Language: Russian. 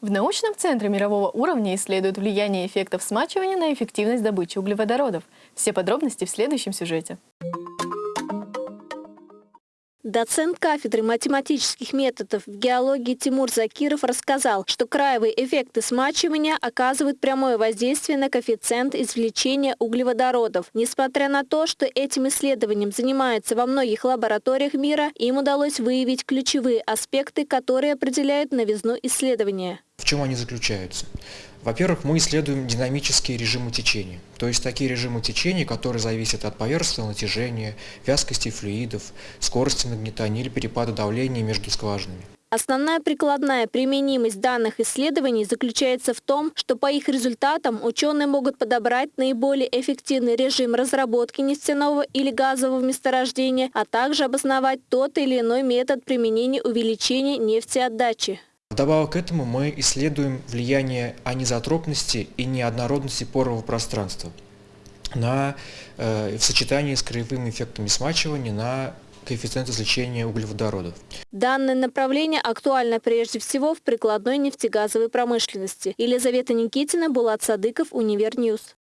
В научном центре мирового уровня исследуют влияние эффектов смачивания на эффективность добычи углеводородов. Все подробности в следующем сюжете. Доцент кафедры математических методов в геологии Тимур Закиров рассказал, что краевые эффекты смачивания оказывают прямое воздействие на коэффициент извлечения углеводородов. Несмотря на то, что этим исследованием занимаются во многих лабораториях мира, им удалось выявить ключевые аспекты, которые определяют новизну исследования. Чем они заключаются? Во-первых, мы исследуем динамические режимы течения, то есть такие режимы течения, которые зависят от поверхностного натяжения, вязкости флюидов, скорости нагнетания или перепада давления между скважинами. Основная прикладная применимость данных исследований заключается в том, что по их результатам ученые могут подобрать наиболее эффективный режим разработки нефтяного или газового месторождения, а также обосновать тот или иной метод применения увеличения нефтеотдачи. Вдобавок к этому мы исследуем влияние анизотропности и неоднородности порового пространства на, э, в сочетании с краевыми эффектами смачивания на коэффициент излучения углеводородов. Данное направление актуально прежде всего в прикладной нефтегазовой промышленности. Елизавета Никитина, Булат Садыков, Univer News.